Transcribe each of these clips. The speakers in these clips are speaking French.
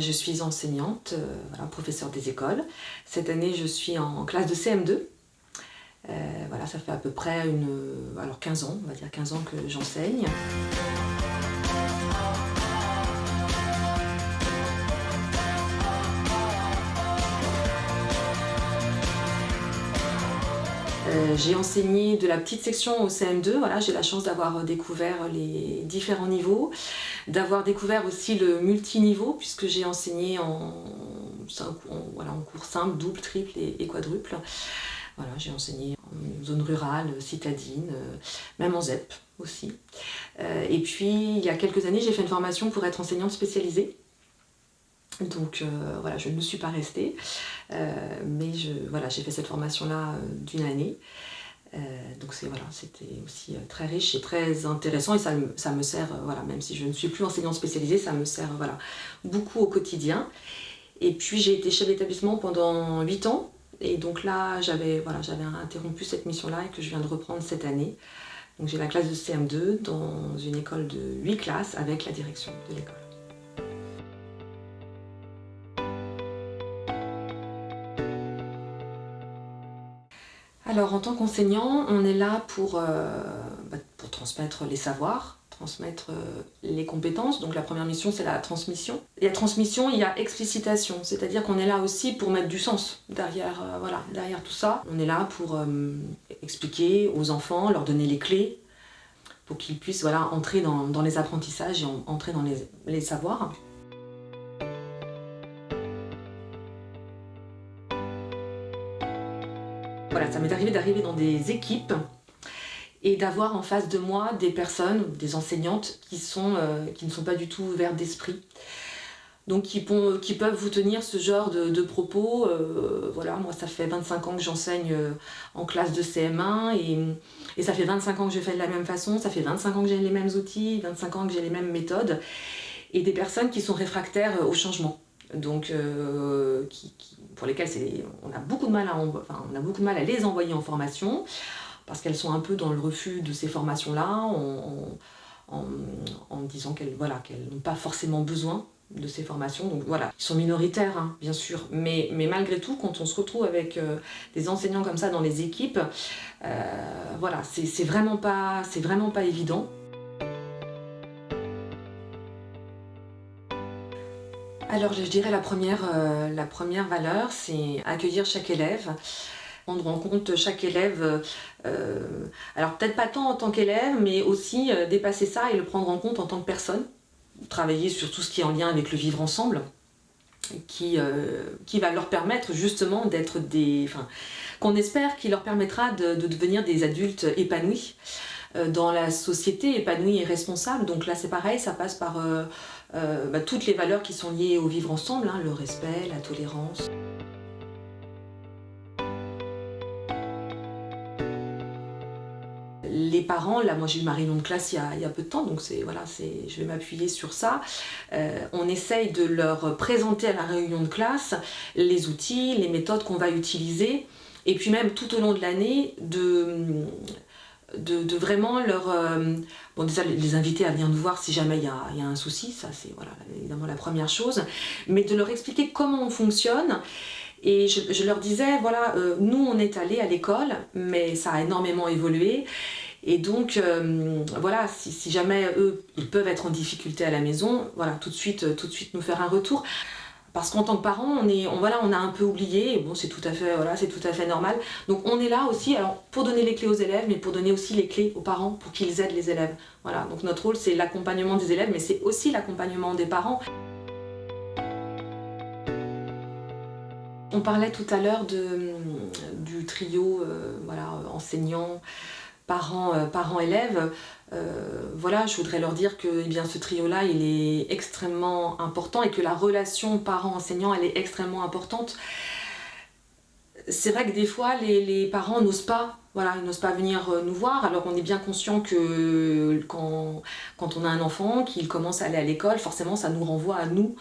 Je suis enseignante, euh, professeure des écoles. Cette année, je suis en classe de CM2. Euh, voilà, ça fait à peu près une, alors 15 ans, on va dire 15 ans que j'enseigne. Euh, j'ai enseigné de la petite section au CM2, voilà, j'ai la chance d'avoir découvert les différents niveaux, d'avoir découvert aussi le multiniveau puisque j'ai enseigné en, voilà, en cours simple, double, triple et, quadruple. Voilà, j'ai enseigné en zone rurale, citadine, euh, même en ZEP aussi. Euh, et puis, il y a quelques années, j'ai fait une formation pour être enseignante spécialisée. Donc euh, voilà, je ne suis pas restée, euh, mais voilà, j'ai fait cette formation-là euh, d'une année. donc voilà, c'était aussi très riche et très intéressant et ça, ça, me sert, voilà, même si je ne suis plus enseignante spécialisée, ça me sert voilà, beaucoup au quotidien. Et puis j'ai été chef d'établissement pendant 8 ans et donc là j'avais voilà, interrompu cette mission-là et que je viens de reprendre cette année. Donc j'ai la classe de CM2 dans une école de 8 classes avec la direction de l'école. Alors en tant qu'enseignant, on est là pour, euh, bah, transmettre les savoirs, transmettre euh, les compétences. Donc la première mission, c'est la transmission. Il y a transmission, il y a explicitation, c'est-à-dire qu'on est là aussi pour mettre du sens derrière, euh, tout ça. On est là pour expliquer aux enfants, leur donner les clés pour qu'ils puissent voilà, entrer dans, les apprentissages et entrer dans les savoirs. Voilà, ça m'est arrivé d'arriver dans des équipes et d'avoir en face de moi des personnes, des enseignantes qui, sont, euh, qui ne sont pas du tout ouvertes d'esprit. Donc qui, qui, peuvent vous tenir ce genre de, propos. Euh, voilà, moi ça fait 25 ans que j'enseigne euh, en classe de CM1 et, ça fait 25 ans que je fais de la même façon, ça fait 25 ans que j'ai les mêmes outils, 25 ans que j'ai les mêmes méthodes et des personnes qui sont réfractaires au changement donc euh, pour lesquelles on a, beaucoup de mal à, on a beaucoup de mal à les envoyer en formation, parce qu'elles sont un peu dans le refus de ces formations-là, en, disant qu'elles voilà, n'ont pas forcément besoin de ces formations. Donc voilà, ils sont minoritaires, hein, bien sûr, mais, mais, malgré tout, quand on se retrouve avec euh, des enseignants comme ça dans les équipes, euh, voilà, c'est vraiment, vraiment pas évident. Alors je dirais la première, euh, la première valeur, c'est accueillir chaque élève, prendre en compte chaque élève, euh, alors peut-être pas tant en tant qu'élève, mais aussi euh, dépasser ça et le prendre en compte en tant que personne, travailler sur tout ce qui est en lien avec le vivre ensemble, qui, va leur permettre justement d'être des... Qu'on espère qui leur permettra de, devenir des adultes épanouis dans la société, épanouis et responsables. Donc là c'est pareil, ça passe par euh, bah, toutes les valeurs qui sont liées au vivre ensemble, hein, le respect, la tolérance. les parents, là moi j'ai eu ma réunion de classe il y a, peu de temps, donc voilà, je vais m'appuyer sur ça. Euh, on essaye de leur présenter à la réunion de classe les outils, les méthodes qu'on va utiliser, et puis même tout au long de l'année de, de, vraiment leur... Euh, bon déjà les inviter à venir nous voir si jamais il y a, un souci, ça c'est voilà, évidemment la première chose, mais de leur expliquer comment on fonctionne et je, leur disais, voilà, euh, nous on est allés à l'école, mais ça a énormément évolué. Et donc, euh, voilà, si, jamais eux, ils peuvent être en difficulté à la maison, voilà, tout de suite, tout de suite nous faire un retour. Parce qu'en tant que parent, on, est, on, voilà, on a un peu oublié, et bon c'est tout, à fait, normal. Donc on est là aussi pour donner les clés aux élèves, mais pour donner aussi les clés aux parents, pour qu'ils aident les élèves. Voilà, donc notre rôle c'est l'accompagnement des élèves, mais c'est aussi l'accompagnement des parents. On parlait tout à l'heure du trio euh, voilà, enseignant, parents, euh, euh, voilà, je voudrais leur dire que eh bien, ce trio-là, il est extrêmement important et que la relation parent-enseignant, elle est extrêmement importante. C'est vrai que des fois, les, parents n'osent pas Voilà, ils n'osent pas venir euh, nous voir. Alors on est bien conscient que quand, on a un enfant, qu'il commence à aller à l'école, forcément ça nous renvoie à nous,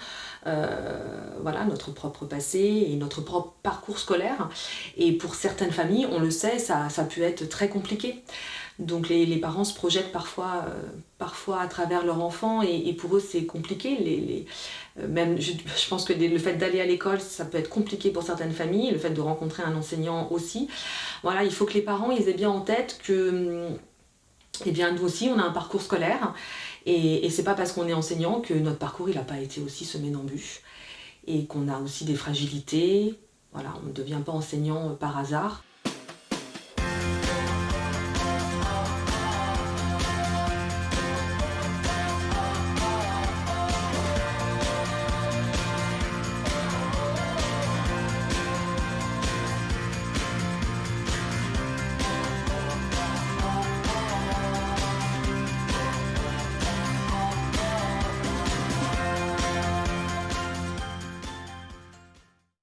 euh, voilà, notre propre passé et notre propre parcours scolaire. Et pour certaines familles, on le sait, ça peut être très compliqué. Donc les, parents se projettent parfois, euh, parfois à travers leur enfant et, pour eux c'est compliqué. Euh, même, je, pense que le fait d'aller à l'école, ça peut être compliqué pour certaines familles, le fait de rencontrer un enseignant aussi. Voilà, il faut que les parents aient bien en tête que eh bien, nous aussi, on a un parcours scolaire et, et c'est pas parce qu'on est enseignant que notre parcours il n'a pas été aussi semé d'embûches et qu'on a aussi des fragilités. Voilà, on ne devient pas enseignant par hasard.